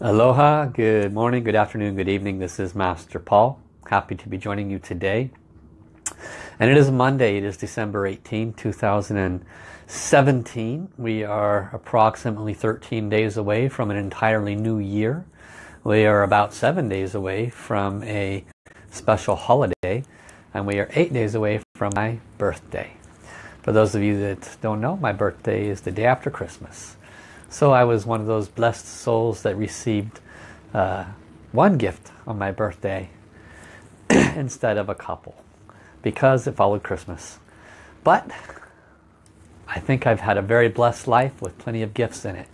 Aloha, good morning, good afternoon, good evening. This is Master Paul. Happy to be joining you today. And it is Monday, it is December 18, 2017. We are approximately 13 days away from an entirely new year. We are about seven days away from a special holiday and we are eight days away from my birthday. For those of you that don't know, my birthday is the day after Christmas. So I was one of those blessed souls that received uh, one gift on my birthday instead of a couple because it followed Christmas. But I think I've had a very blessed life with plenty of gifts in it.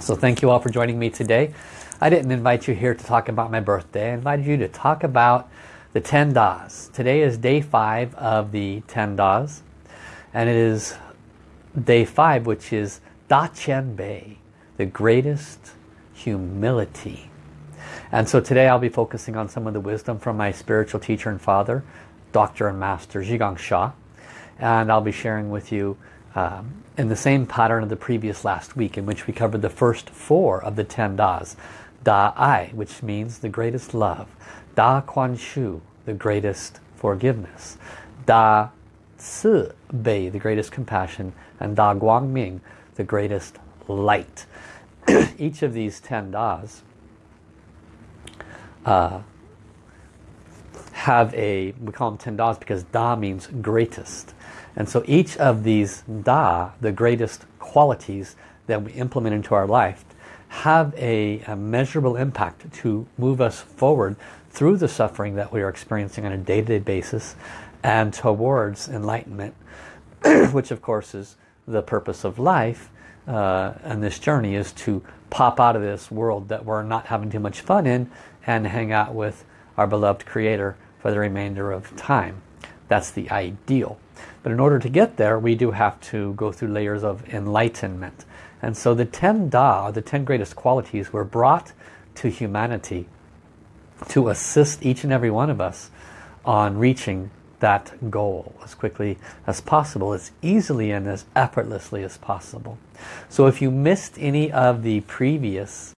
So thank you all for joining me today. I didn't invite you here to talk about my birthday. I invited you to talk about the 10 Das. Today is day 5 of the 10 Das. And it is day 5 which is Da Qian Bei, the greatest humility. And so today I'll be focusing on some of the wisdom from my spiritual teacher and father, Dr. and Master Zhigang Sha. And I'll be sharing with you um, in the same pattern of the previous last week in which we covered the first four of the ten Das. Da Ai, which means the greatest love. Da Kuan Shu, the greatest forgiveness. Da Si Bei, the greatest compassion. And Da Guang Ming, the greatest light. Each of these ten Das uh, have a, we call them ten Das because Da means greatest. And so each of these Da, the greatest qualities that we implement into our life, have a, a measurable impact to move us forward through the suffering that we are experiencing on a day-to-day -day basis and towards enlightenment, which of course is the purpose of life uh, and this journey is to pop out of this world that we're not having too much fun in and hang out with our beloved creator for the remainder of time. That's the ideal. But in order to get there, we do have to go through layers of enlightenment. And so the 10 Da, the 10 greatest qualities, were brought to humanity to assist each and every one of us on reaching that goal as quickly as possible, as easily and as effortlessly as possible. So if you missed any of the previous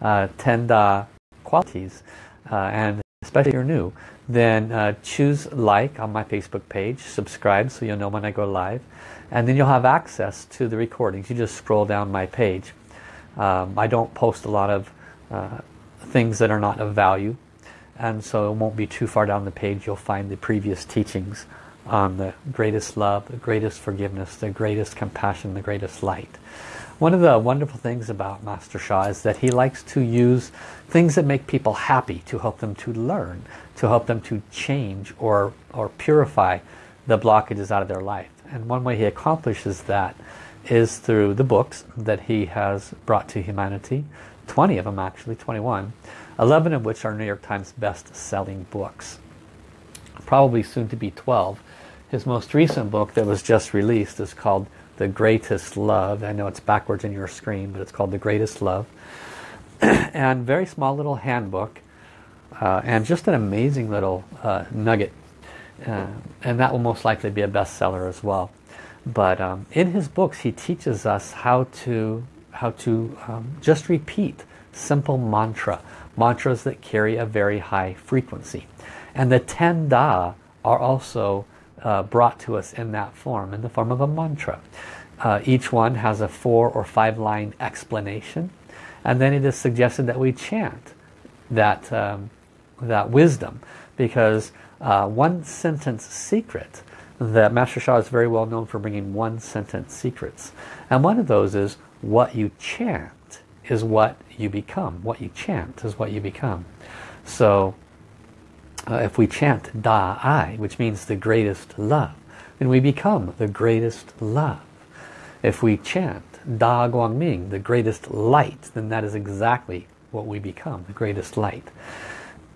uh, 10 Da qualities, uh, and especially if you're new, then uh, choose like on my Facebook page, subscribe so you'll know when I go live, and then you'll have access to the recordings. You just scroll down my page. Um, I don't post a lot of uh, things that are not of value and so it won't be too far down the page you'll find the previous teachings on the greatest love, the greatest forgiveness, the greatest compassion, the greatest light. One of the wonderful things about Master Sha is that he likes to use things that make people happy to help them to learn, to help them to change or, or purify the blockages out of their life. And one way he accomplishes that is through the books that he has brought to humanity, 20 of them actually, 21, 11 of which are New York Times best-selling books. Probably soon to be 12. His most recent book that was just released is called The Greatest Love. I know it's backwards in your screen, but it's called The Greatest Love. and very small little handbook. Uh, and just an amazing little uh, nugget. Uh, and that will most likely be a bestseller as well. But um, in his books, he teaches us how to how to um, just repeat simple mantra mantras that carry a very high frequency. And the 10 Da are also uh, brought to us in that form, in the form of a mantra. Uh, each one has a four or five line explanation and then it is suggested that we chant that, um, that wisdom because uh, one sentence secret that Master Sha is very well known for bringing one sentence secrets and one of those is what you chant is what you become. What you chant is what you become. So uh, if we chant Da Ai, which means the greatest love, then we become the greatest love. If we chant Da Guang Ming, the greatest light, then that is exactly what we become, the greatest light.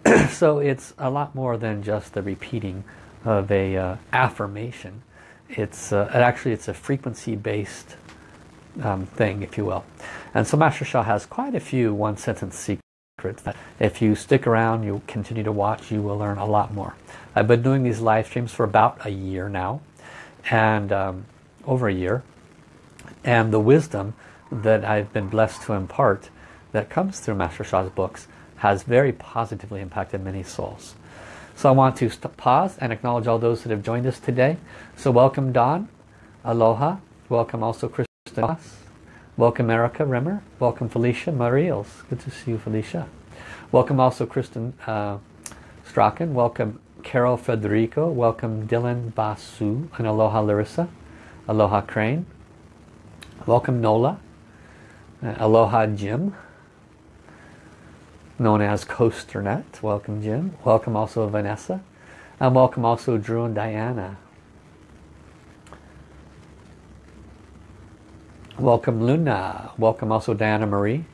so it's a lot more than just the repeating of a uh, affirmation. It's uh, actually it's a frequency based um, thing, if you will. And so Master Sha has quite a few one-sentence secrets that if you stick around, you continue to watch, you will learn a lot more. I've been doing these live streams for about a year now, and um, over a year. And the wisdom that I've been blessed to impart that comes through Master Sha's books has very positively impacted many souls. So I want to pause and acknowledge all those that have joined us today. So welcome Don, Aloha, welcome also Ross, welcome Erica Rimmer, welcome Felicia Mariels, good to see you Felicia. Welcome also Kristen uh, Strachan, welcome Carol Federico, welcome Dylan Basu, and Aloha Larissa, Aloha Crane, welcome Nola, uh, Aloha Jim, known as Coasternet. Welcome Jim. Welcome also Vanessa. And welcome also Drew and Diana. Welcome Luna. Welcome also Diana Marie.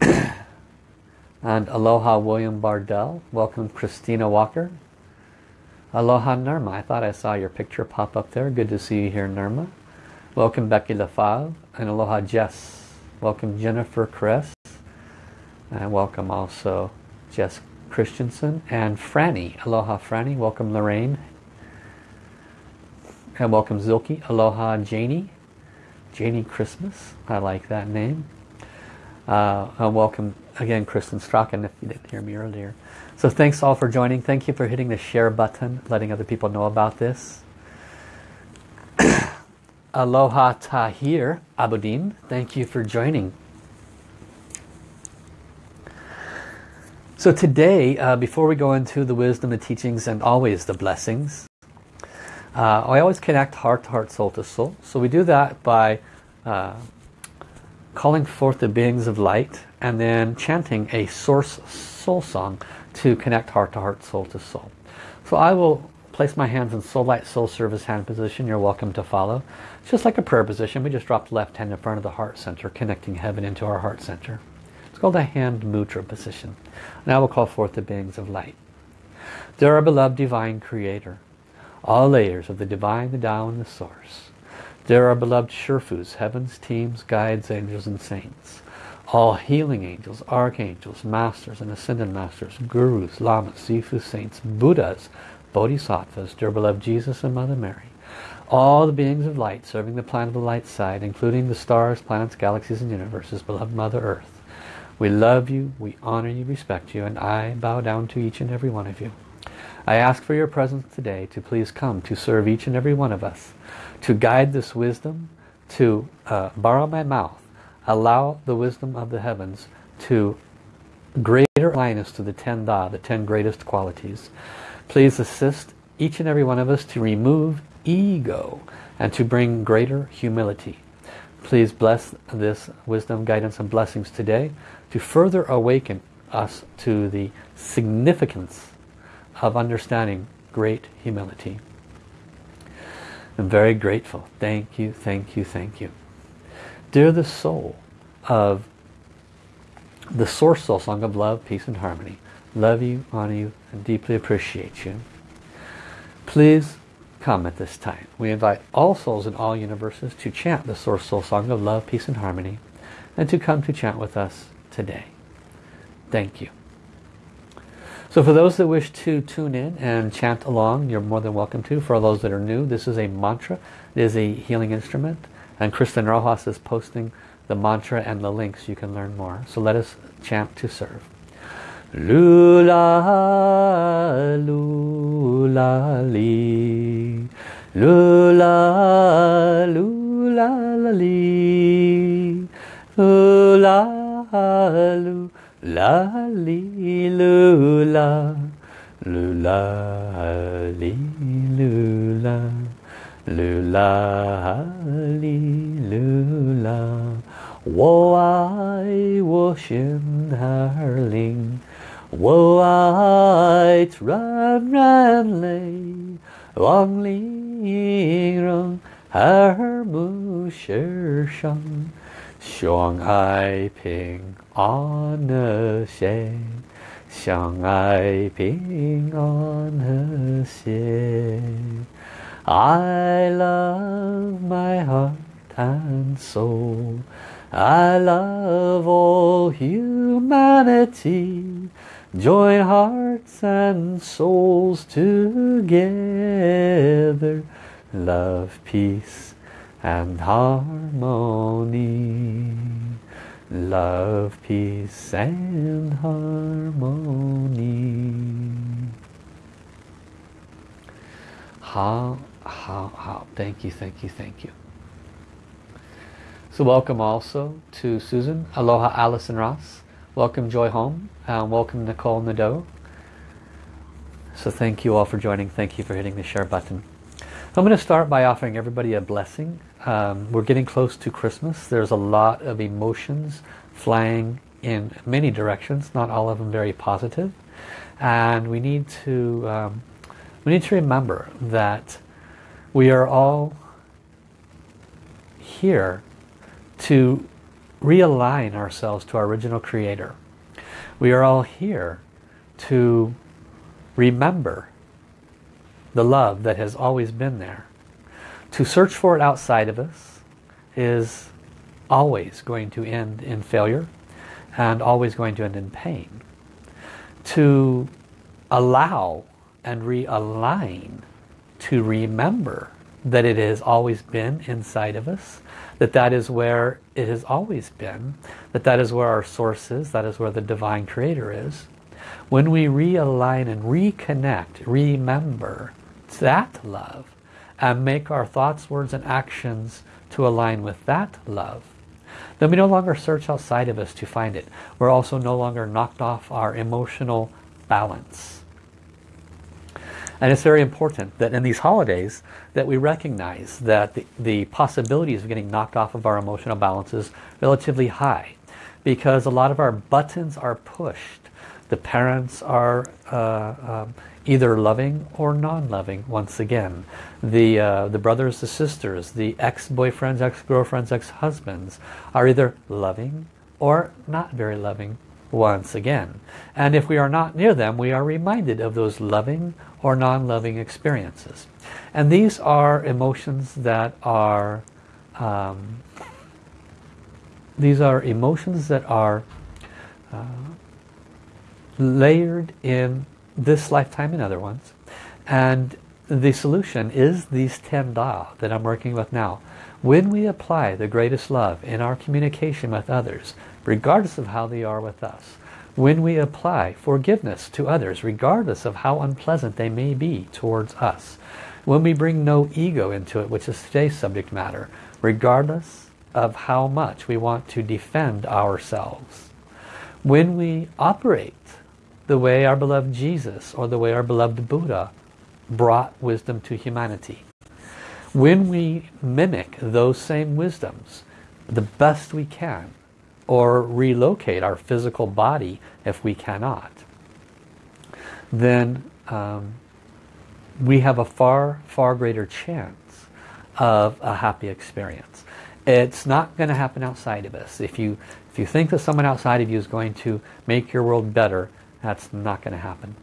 and Aloha William Bardell. Welcome Christina Walker. Aloha Nirma. I thought I saw your picture pop up there. Good to see you here Nirma. Welcome Becky LaFave and Aloha Jess. Welcome Jennifer Kress. And welcome also Jess Christensen and Franny. Aloha Franny. Welcome Lorraine. And welcome Zilke. Aloha Janie. Janie Christmas. I like that name. Uh, and welcome again Kristen Strachan if you didn't hear me earlier. So thanks all for joining. Thank you for hitting the share button, letting other people know about this. Aloha Tahir Abudin, thank you for joining. So today, uh, before we go into the wisdom, the teachings, and always the blessings, uh, I always connect heart to heart, soul to soul. So we do that by uh, calling forth the beings of light and then chanting a source soul song to connect heart to heart, soul to soul. So I will place my hands in soul light, soul service hand position. You're welcome to follow. It's just like a prayer position. We just drop the left hand in front of the heart center, connecting heaven into our heart center. It's called a hand mudra position. Now we'll call forth the beings of light. Dear our beloved divine creator, all layers of the divine, the Tao, and the source. Dear our beloved Shurfus, heavens, teams, guides, angels, and saints. All healing angels, archangels, masters and ascended masters, gurus, lamas, sifu, saints, buddhas, bodhisattvas, dear beloved Jesus and Mother Mary all the beings of light serving the planet of the light side, including the stars, planets, galaxies, and universes, beloved Mother Earth. We love you, we honor you, respect you, and I bow down to each and every one of you. I ask for your presence today to please come to serve each and every one of us, to guide this wisdom, to uh, borrow my mouth, allow the wisdom of the heavens to greater align to the ten Da, the ten greatest qualities. Please assist each and every one of us to remove ego and to bring greater humility. Please bless this wisdom, guidance and blessings today to further awaken us to the significance of understanding great humility. I'm very grateful. Thank you, thank you, thank you. Dear the soul of the Source Soul Song of Love, Peace and Harmony, love you, honor you, and deeply appreciate you. Please come at this time. We invite all souls in all universes to chant the Source Soul Song of Love, Peace and Harmony and to come to chant with us today. Thank you. So for those that wish to tune in and chant along, you're more than welcome to. For those that are new, this is a mantra. It is a healing instrument. And Kristen Rojas is posting the mantra and the links. You can learn more. So let us chant to serve. Lula, lula, li. Lula, lula, li. Lula, lu la li lu la. Lu la li lu la. Lu la li lu la. Wo ai wo shen har ling. Wo ai ran ran lei. Wang ling rong her bu shi shang 相爱平安和谐，相爱平安和谐。I love my heart and soul. I love all humanity. Join hearts and souls together. Love, peace and harmony. Love, peace and harmony. How, how, how. Thank you, thank you, thank you. So welcome also to Susan. Aloha Allison Ross. Welcome Joy Home. And welcome Nicole Nadeau. So thank you all for joining. Thank you for hitting the share button. I'm going to start by offering everybody a blessing. Um, we're getting close to Christmas. There's a lot of emotions flying in many directions, not all of them very positive. And we need to um, we need to remember that we are all here to realign ourselves to our original creator. We are all here to remember the love that has always been there. To search for it outside of us is always going to end in failure and always going to end in pain. To allow and realign to remember that it has always been inside of us, that that is where it has always been, that that is where our source is, that is where the divine creator is. When we realign and reconnect, remember that love and make our thoughts, words and actions to align with that love, then we no longer search outside of us to find it. We're also no longer knocked off our emotional balance. And it's very important that in these holidays that we recognize that the, the possibilities of getting knocked off of our emotional balance is relatively high because a lot of our buttons are pushed. The parents are uh, um, either loving or non-loving once again. The, uh, the brothers, the sisters, the ex-boyfriends, ex-girlfriends, ex-husbands are either loving or not very loving once again. And if we are not near them, we are reminded of those loving or non-loving experiences. And these are emotions that are um, these are emotions that are uh, layered in this lifetime and other ones. And the solution is these 10 Da that I'm working with now. When we apply the greatest love in our communication with others, regardless of how they are with us, when we apply forgiveness to others, regardless of how unpleasant they may be towards us. When we bring no ego into it, which is today's subject matter, regardless of how much we want to defend ourselves. When we operate the way our beloved Jesus or the way our beloved Buddha brought wisdom to humanity. When we mimic those same wisdoms the best we can, or relocate our physical body if we cannot, then um, we have a far, far greater chance of a happy experience. It's not going to happen outside of us. If you, if you think that someone outside of you is going to make your world better, that's not going to happen.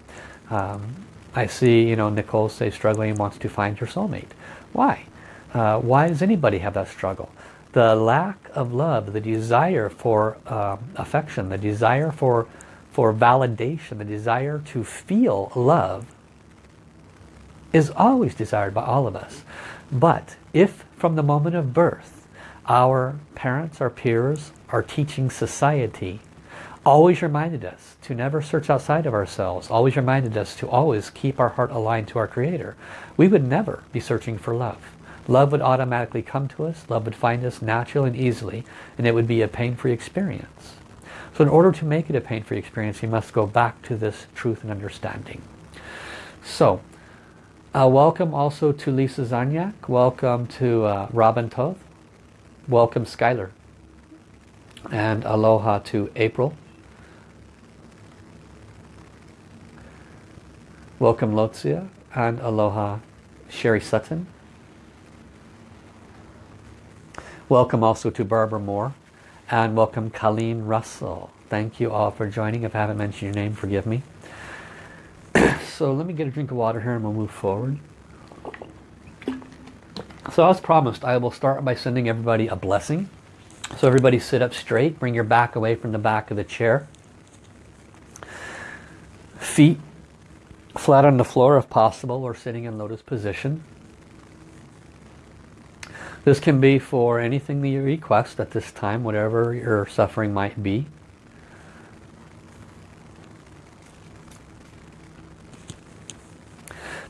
Um, I see, you know, Nicole say struggling wants to find her soulmate. Why? Uh, why does anybody have that struggle? the lack of love, the desire for uh, affection, the desire for, for validation, the desire to feel love is always desired by all of us. But if from the moment of birth our parents, our peers, our teaching society always reminded us to never search outside of ourselves, always reminded us to always keep our heart aligned to our Creator, we would never be searching for love. Love would automatically come to us. Love would find us naturally and easily. And it would be a pain-free experience. So in order to make it a pain-free experience, you must go back to this truth and understanding. So, uh, welcome also to Lisa Zanyak. Welcome to uh, Robin Toth. Welcome Skylar. And aloha to April. Welcome Lotzia. And aloha Sherry Sutton. Welcome also to Barbara Moore and welcome Colleen Russell. Thank you all for joining. If I haven't mentioned your name, forgive me. so let me get a drink of water here and we'll move forward. So as promised, I will start by sending everybody a blessing. So everybody sit up straight, bring your back away from the back of the chair. Feet flat on the floor if possible or sitting in lotus position. This can be for anything that you request at this time, whatever your suffering might be.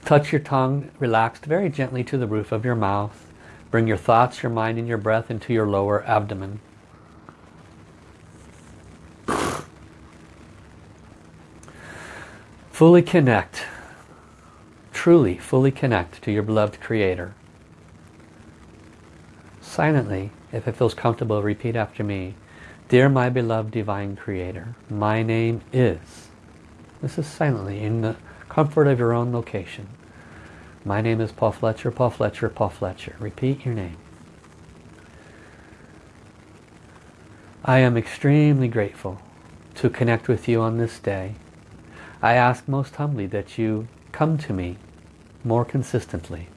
Touch your tongue relaxed very gently to the roof of your mouth. Bring your thoughts, your mind, and your breath into your lower abdomen. Fully connect, truly fully connect to your beloved Creator. Silently, if it feels comfortable, repeat after me. Dear my beloved Divine Creator, my name is. This is silently in the comfort of your own location. My name is Paul Fletcher, Paul Fletcher, Paul Fletcher. Repeat your name. I am extremely grateful to connect with you on this day I ask most humbly that you come to me more consistently.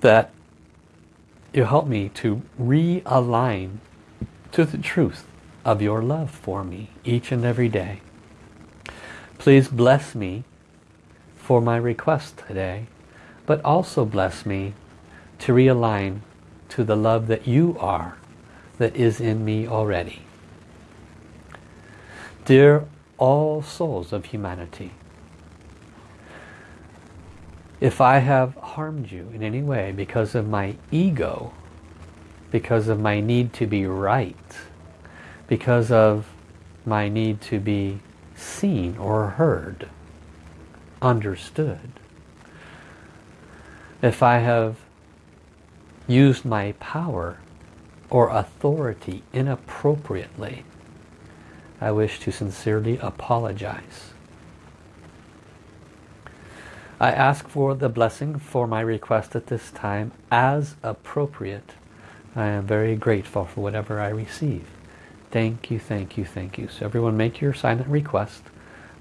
That you help me to realign to the truth of your love for me each and every day. Please bless me for my request today, but also bless me to realign to the love that you are, that is in me already. Dear all souls of humanity. If I have harmed you in any way because of my ego, because of my need to be right, because of my need to be seen or heard, understood, if I have used my power or authority inappropriately, I wish to sincerely apologize. I ask for the blessing for my request at this time as appropriate. I am very grateful for whatever I receive. Thank you, thank you, thank you. So everyone make your silent request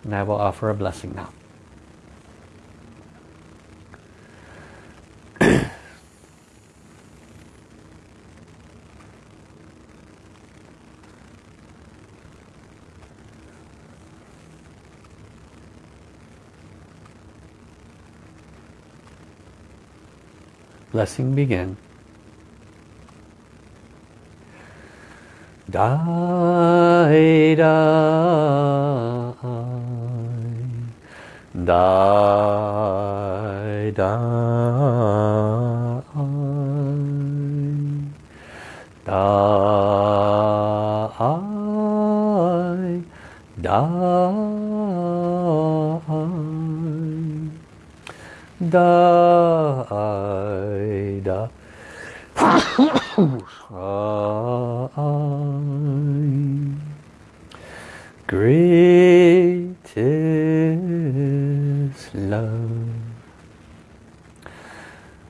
and I will offer a blessing now. Blessing begin. Die, die, die,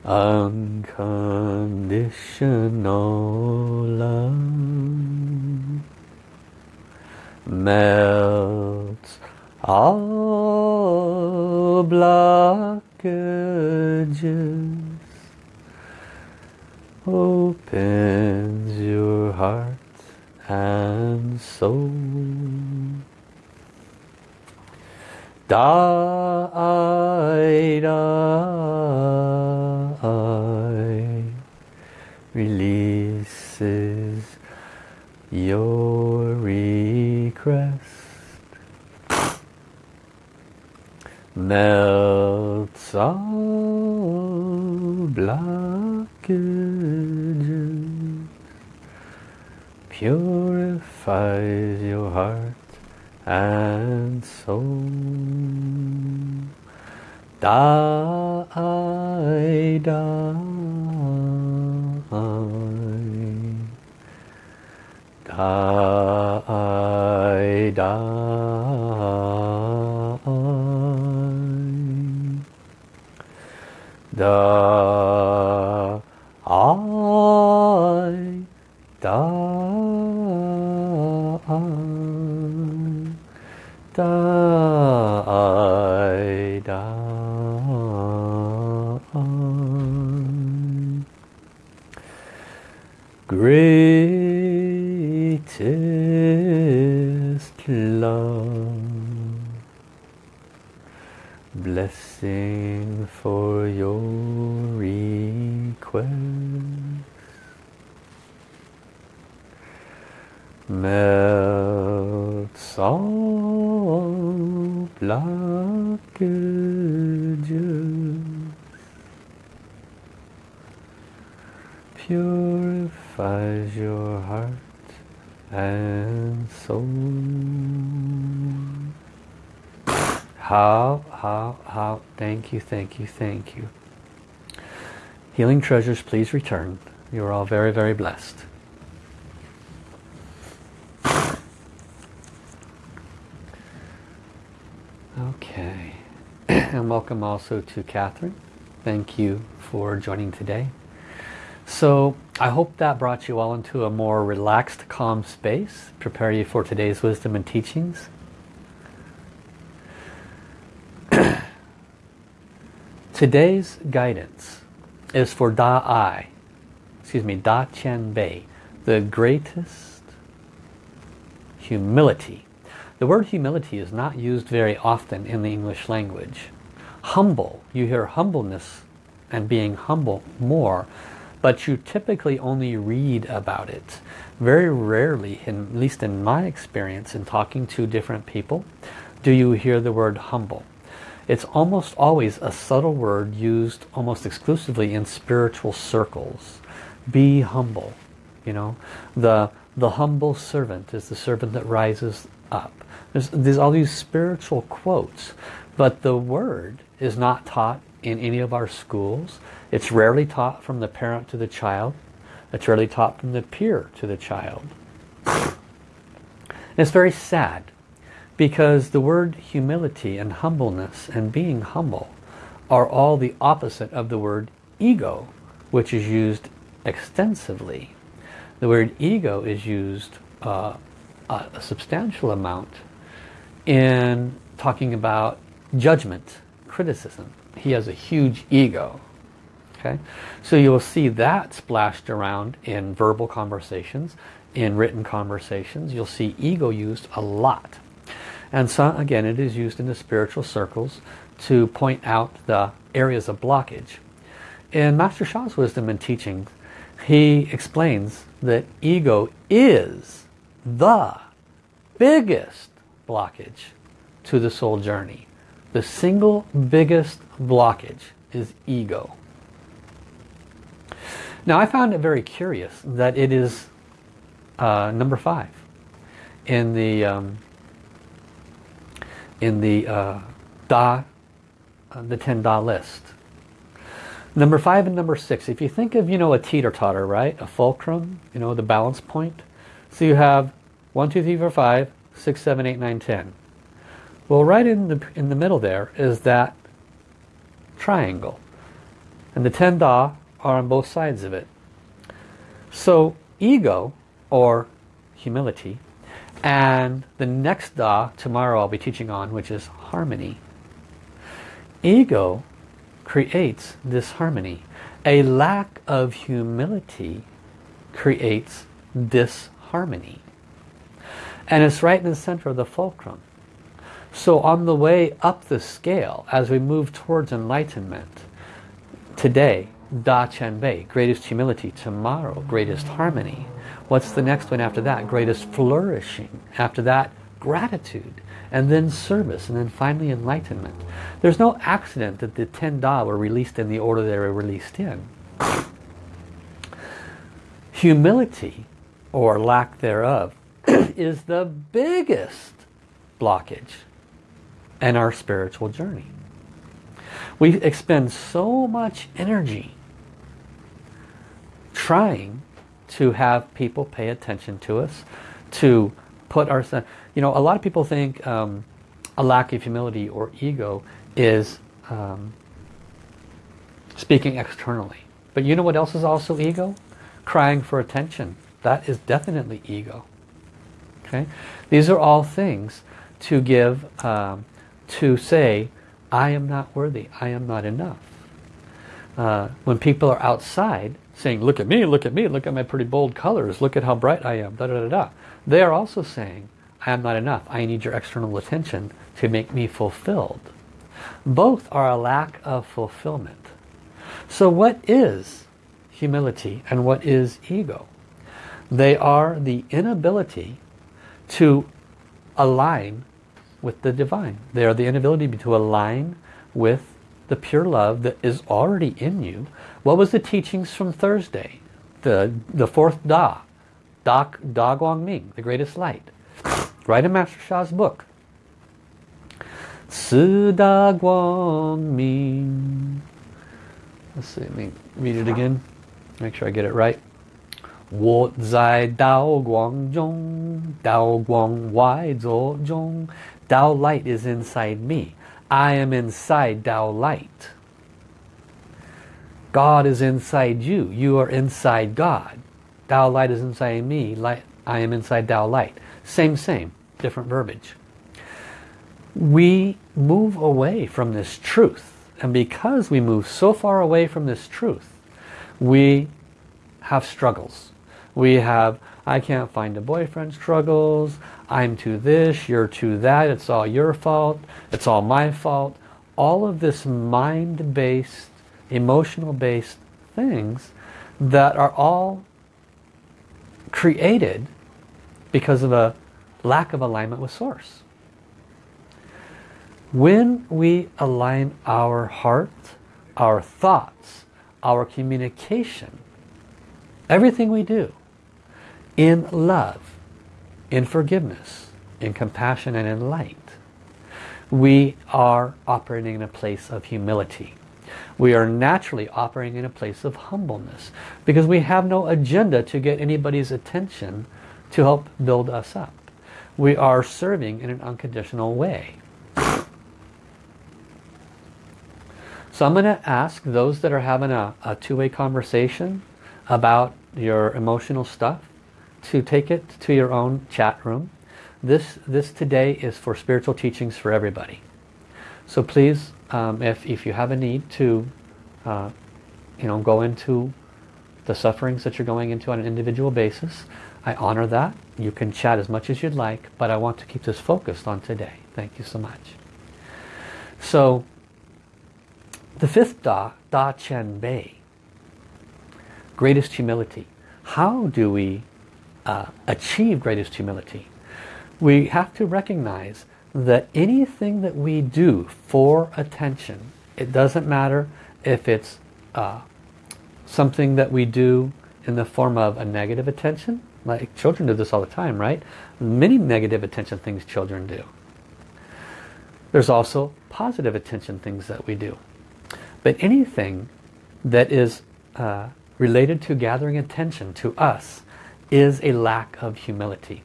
Unconditional love Melts all blockages opens your heart and soul. Die, die, releases your request. Melts all blockages purifies your heart and soul. Die, die, die, die, die, for your request. Thank you thank you thank you healing treasures please return you are all very very blessed Okay, and welcome also to Catherine. Thank you for joining today. So I hope that brought you all into a more relaxed, calm space, prepare you for today's wisdom and teachings. Today's guidance is for Da Ai, excuse me, Da Qian Bei, the greatest humility the word humility is not used very often in the English language. Humble, you hear humbleness and being humble more, but you typically only read about it. Very rarely, in, at least in my experience in talking to different people, do you hear the word humble. It's almost always a subtle word used almost exclusively in spiritual circles. Be humble. You know, the, the humble servant is the servant that rises up. There's, there's all these spiritual quotes, but the word is not taught in any of our schools. It's rarely taught from the parent to the child. It's rarely taught from the peer to the child. And it's very sad because the word humility and humbleness and being humble are all the opposite of the word ego, which is used extensively. The word ego is used uh, a substantial amount in talking about judgment, criticism. He has a huge ego. Okay, So you'll see that splashed around in verbal conversations, in written conversations. You'll see ego used a lot. And so again, it is used in the spiritual circles to point out the areas of blockage. In Master Sha's wisdom and teaching, he explains that ego is the biggest blockage to the soul journey. The single biggest blockage is ego. Now I found it very curious that it is uh, number five in the um, in the uh, Da, uh, the ten Da list. Number five and number six. If you think of you know a teeter-totter, right, a fulcrum, you know the balance point. So you have one, two, three, four, five, 6, 7, 8, 9, 10. Well, right in the, in the middle there is that triangle. And the 10 Da are on both sides of it. So ego, or humility, and the next Da tomorrow I'll be teaching on, which is harmony. Ego creates disharmony. A lack of humility creates disharmony and it's right in the center of the fulcrum. So on the way up the scale, as we move towards enlightenment, today, Da Qian Bei, greatest humility, tomorrow, greatest harmony. What's the next one after that? Greatest flourishing. After that, gratitude. And then service. And then finally enlightenment. There's no accident that the 10 Da were released in the order they were released in. Humility, or lack thereof, is the biggest blockage in our spiritual journey. We expend so much energy trying to have people pay attention to us, to put our, you know, a lot of people think um, a lack of humility or ego is um, speaking externally. But you know what else is also ego? Crying for attention. That is definitely ego. Okay, These are all things to give, um, to say, I am not worthy, I am not enough. Uh, when people are outside saying, look at me, look at me, look at my pretty bold colors, look at how bright I am, da da da da. They are also saying, I am not enough, I need your external attention to make me fulfilled. Both are a lack of fulfillment. So what is humility and what is ego? They are the inability to align with the divine. They are the inability to align with the pure love that is already in you. What was the teachings from Thursday? The, the fourth Da, Da, da Guang Ming, the greatest light. Right in Master Sha's book. Si Da Guang Ming. Let's see, let me read it again. Make sure I get it right. 我在道光中，道光外作中。Tao light is inside me. I am inside Tao light. God is inside you. You are inside God. Tao light is inside me. Light, I am inside Tao light. Same, same. Different verbiage. We move away from this truth. And because we move so far away from this truth, we have struggles. We have, I can't find a boyfriend struggles. I'm to this, you're to that, it's all your fault, it's all my fault. All of this mind-based, emotional-based things that are all created because of a lack of alignment with Source. When we align our heart, our thoughts, our communication, everything we do in love, in forgiveness, in compassion and in light. We are operating in a place of humility. We are naturally operating in a place of humbleness because we have no agenda to get anybody's attention to help build us up. We are serving in an unconditional way. So I'm going to ask those that are having a, a two-way conversation about your emotional stuff to take it to your own chat room. This, this today is for spiritual teachings for everybody. So please, um, if, if you have a need to uh, you know, go into the sufferings that you're going into on an individual basis, I honor that. You can chat as much as you'd like, but I want to keep this focused on today. Thank you so much. So, the fifth Da, Da Qian Bei, greatest humility. How do we uh, achieve greatest humility, we have to recognize that anything that we do for attention, it doesn't matter if it's uh, something that we do in the form of a negative attention, like children do this all the time, right? Many negative attention things children do. There's also positive attention things that we do. But anything that is uh, related to gathering attention to us is a lack of humility.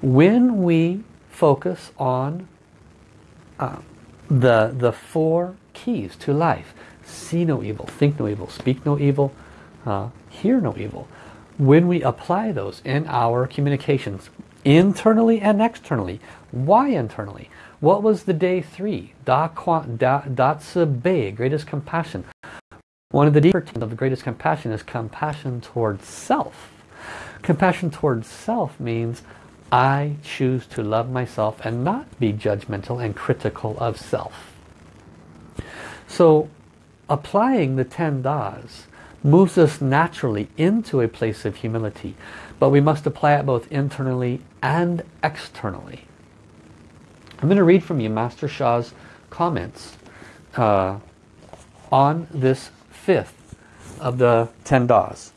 When we focus on uh, the, the four keys to life, see no evil, think no evil, speak no evil, uh, hear no evil, when we apply those in our communications, internally and externally, why internally? What was the day three? Da, Bei, greatest compassion. One of the deeper teams of the greatest compassion is compassion towards self. Compassion towards self means I choose to love myself and not be judgmental and critical of self. So applying the 10 das moves us naturally into a place of humility. But we must apply it both internally and externally. I'm going to read from you Master Sha's comments uh, on this fifth of the 10 das.